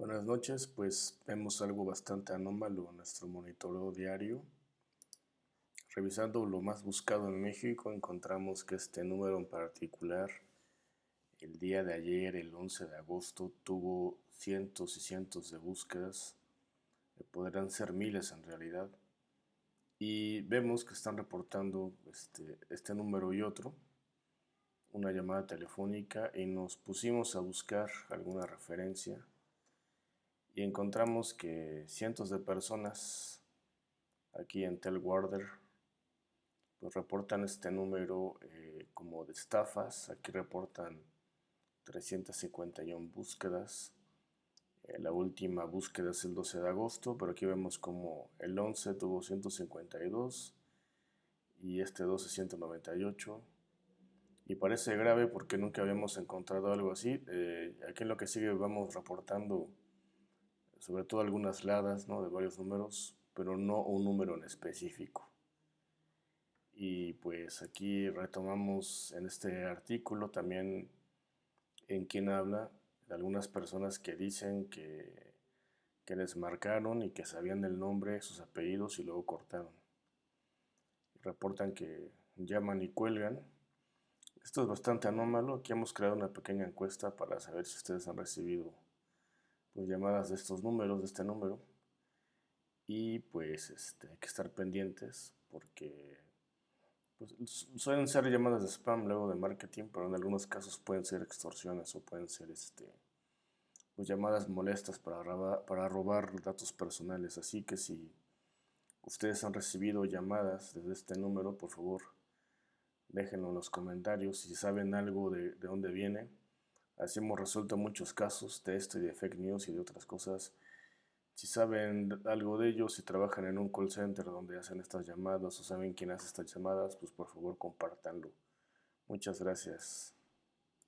Buenas noches, pues vemos algo bastante anómalo en nuestro monitoreo diario. Revisando lo más buscado en México, encontramos que este número en particular, el día de ayer, el 11 de agosto, tuvo cientos y cientos de búsquedas, podrán ser miles en realidad, y vemos que están reportando este, este número y otro, una llamada telefónica, y nos pusimos a buscar alguna referencia y encontramos que cientos de personas aquí en Telwarder pues reportan este número eh, como de estafas. Aquí reportan 351 búsquedas. Eh, la última búsqueda es el 12 de agosto, pero aquí vemos como el 11 tuvo 152 y este 12 198. Y parece grave porque nunca habíamos encontrado algo así. Eh, aquí en lo que sigue vamos reportando sobre todo algunas ladas ¿no? de varios números, pero no un número en específico. Y pues aquí retomamos en este artículo también en quien habla de algunas personas que dicen que, que les marcaron y que sabían el nombre, sus apellidos y luego cortaron. Reportan que llaman y cuelgan. Esto es bastante anómalo. Aquí hemos creado una pequeña encuesta para saber si ustedes han recibido pues, llamadas de estos números, de este número. Y pues este, hay que estar pendientes porque pues, suelen ser llamadas de spam luego de marketing, pero en algunos casos pueden ser extorsiones o pueden ser este, pues, llamadas molestas para robar, para robar datos personales. Así que si ustedes han recibido llamadas desde este número, por favor, déjenlo en los comentarios. Si saben algo de, de dónde viene, Así hemos resuelto muchos casos de esto y de fake news y de otras cosas. Si saben algo de ellos, si trabajan en un call center donde hacen estas llamadas o saben quién hace estas llamadas, pues por favor compártanlo. Muchas gracias.